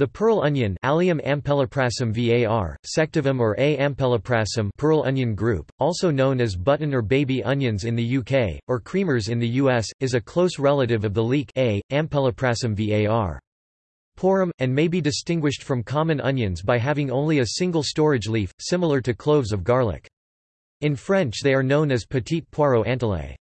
The pearl onion Allium ampeloprasum var, sectivum or A. ampeloprasum pearl onion group, also known as button or baby onions in the UK, or creamers in the US, is a close relative of the leek A. ampeloprasum var. Porrum, and may be distinguished from common onions by having only a single storage leaf, similar to cloves of garlic. In French they are known as petit poireau antillais.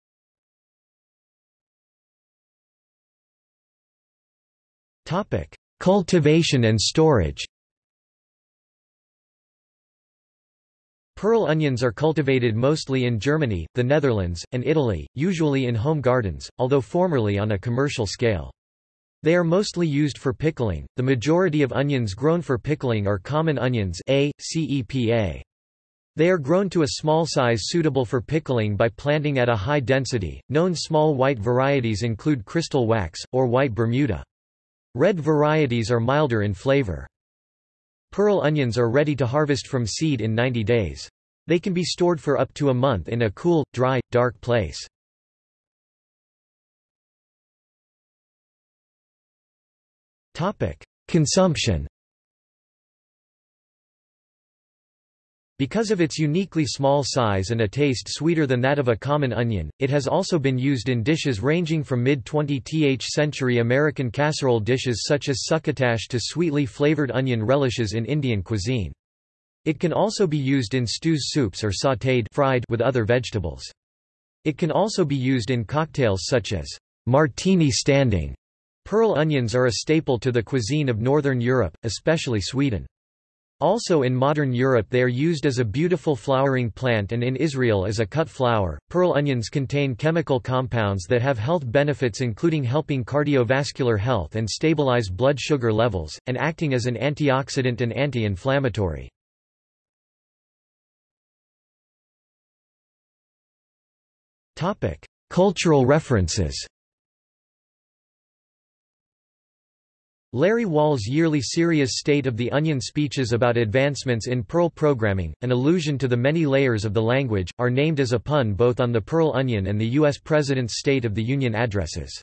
Topic. Cultivation and storage Pearl onions are cultivated mostly in Germany, the Netherlands, and Italy, usually in home gardens, although formerly on a commercial scale. They are mostly used for pickling. The majority of onions grown for pickling are common onions A, CEPA. They are grown to a small size suitable for pickling by planting at a high density. Known small white varieties include crystal wax, or white Bermuda. Red varieties are milder in flavor. Pearl onions are ready to harvest from seed in 90 days. They can be stored for up to a month in a cool, dry, dark place. Consumption Because of its uniquely small size and a taste sweeter than that of a common onion, it has also been used in dishes ranging from mid-20th century American casserole dishes such as succotash to sweetly flavored onion relishes in Indian cuisine. It can also be used in stews soups or sautéed fried with other vegetables. It can also be used in cocktails such as martini standing. Pearl onions are a staple to the cuisine of Northern Europe, especially Sweden. Also in modern Europe they are used as a beautiful flowering plant and in Israel as a cut flower. Pearl onions contain chemical compounds that have health benefits including helping cardiovascular health and stabilize blood sugar levels, and acting as an antioxidant and anti-inflammatory. Cultural references Larry Wall's yearly serious State of the Onion speeches about advancements in Perl programming, an allusion to the many layers of the language, are named as a pun both on the Pearl Onion and the U.S. President's State of the Union addresses.